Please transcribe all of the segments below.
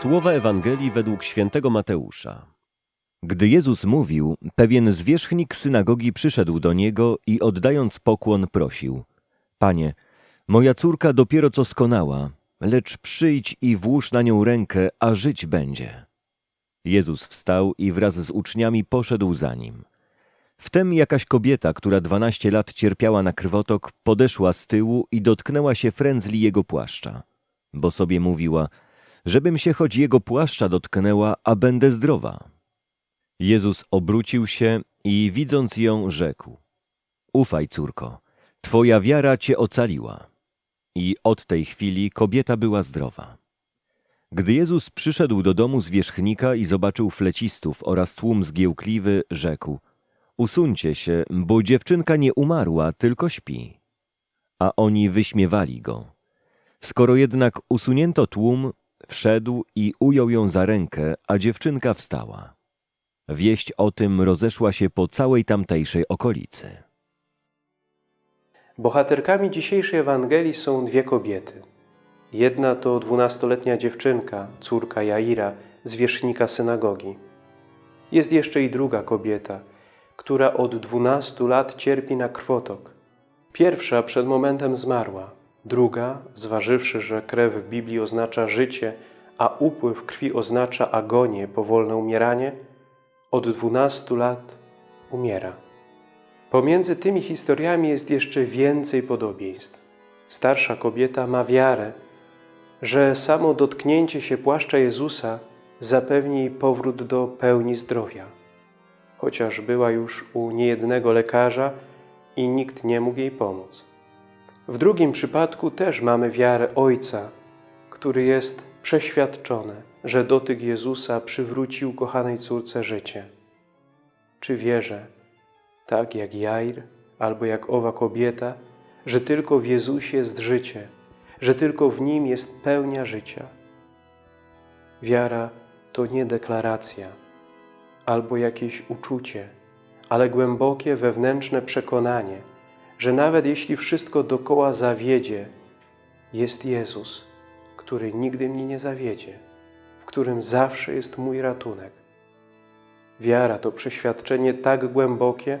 Słowa Ewangelii według świętego Mateusza. Gdy Jezus mówił, pewien zwierzchnik synagogi przyszedł do niego i oddając pokłon prosił: Panie, moja córka dopiero co skonała, lecz przyjdź i włóż na nią rękę, a żyć będzie. Jezus wstał i wraz z uczniami poszedł za nim. Wtem jakaś kobieta, która dwanaście lat cierpiała na krwotok, podeszła z tyłu i dotknęła się frędzli jego płaszcza, bo sobie mówiła, żebym się choć jego płaszcza dotknęła, a będę zdrowa. Jezus obrócił się i widząc ją, rzekł: Ufaj, córko, twoja wiara cię ocaliła. I od tej chwili kobieta była zdrowa. Gdy Jezus przyszedł do domu zwierzchnika i zobaczył flecistów oraz tłum zgiełkliwy, rzekł: Usuńcie się, bo dziewczynka nie umarła, tylko śpi. A oni wyśmiewali go. Skoro jednak usunięto tłum, wszedł i ujął ją za rękę, a dziewczynka wstała. Wieść o tym rozeszła się po całej tamtejszej okolicy. Bohaterkami dzisiejszej Ewangelii są dwie kobiety. Jedna to dwunastoletnia dziewczynka, córka Jaira, zwierzchnika synagogi. Jest jeszcze i druga kobieta, która od dwunastu lat cierpi na krwotok. Pierwsza przed momentem zmarła, druga, zważywszy, że krew w Biblii oznacza życie, a upływ krwi oznacza agonię, powolne umieranie, od dwunastu lat umiera. Pomiędzy tymi historiami jest jeszcze więcej podobieństw. Starsza kobieta ma wiarę, że samo dotknięcie się płaszcza Jezusa zapewni jej powrót do pełni zdrowia. Chociaż była już u niejednego lekarza i nikt nie mógł jej pomóc. W drugim przypadku też mamy wiarę Ojca, który jest przeświadczony, że dotyk Jezusa przywrócił kochanej córce życie. Czy wierzę, tak jak Jair albo jak owa kobieta, że tylko w Jezusie jest życie, że tylko w Nim jest pełnia życia? Wiara to nie deklaracja albo jakieś uczucie, ale głębokie wewnętrzne przekonanie, że nawet jeśli wszystko dokoła zawiedzie, jest Jezus, który nigdy mnie nie zawiedzie, w którym zawsze jest mój ratunek. Wiara to przeświadczenie tak głębokie,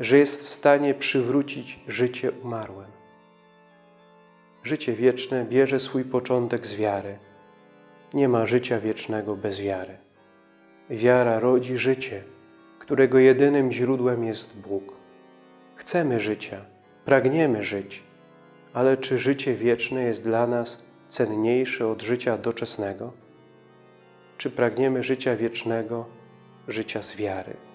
że jest w stanie przywrócić życie umarłym. Życie wieczne bierze swój początek z wiary. Nie ma życia wiecznego bez wiary. Wiara rodzi życie, którego jedynym źródłem jest Bóg. Chcemy życia, pragniemy żyć, ale czy życie wieczne jest dla nas cenniejsze od życia doczesnego? Czy pragniemy życia wiecznego, życia z wiary?